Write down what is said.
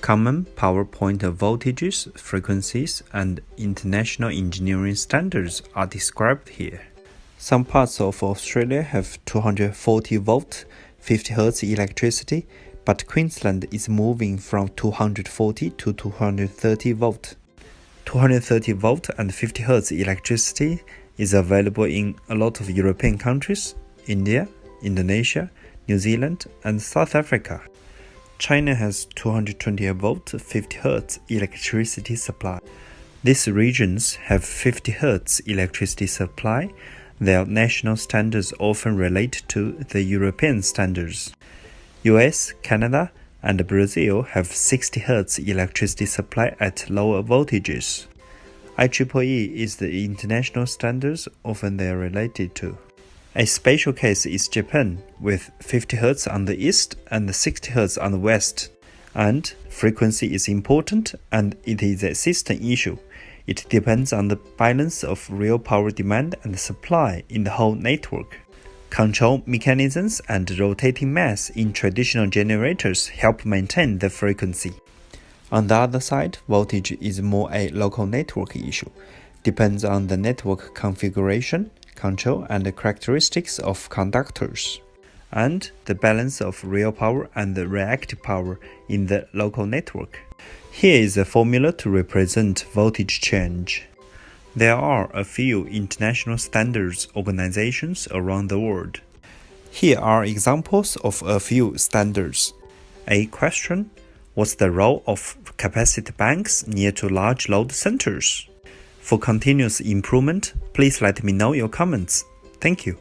Common power point voltages, frequencies, and international engineering standards are described here. Some parts of Australia have 240 volt, 50 Hz electricity, but Queensland is moving from 240 to 230 volt. 230 volt and 50 Hz electricity is available in a lot of European countries, India, Indonesia, New Zealand, and South Africa. China has 220 volt 50 Hz electricity supply. These regions have 50 Hz electricity supply. Their national standards often relate to the European standards. US, Canada, and Brazil have 60 Hz electricity supply at lower voltages. IEEE is the international standards often they are related to. A special case is Japan, with 50 Hz on the east and 60 Hz on the west. And frequency is important and it is a system issue. It depends on the balance of real power demand and supply in the whole network. Control mechanisms and rotating mass in traditional generators help maintain the frequency. On the other side, voltage is more a local network issue. Depends on the network configuration, control and the characteristics of conductors, and the balance of real power and reactive power in the local network. Here is a formula to represent voltage change. There are a few international standards organizations around the world. Here are examples of a few standards. A question What's the role of capacity banks near to large load centers? For continuous improvement, please let me know your comments. Thank you.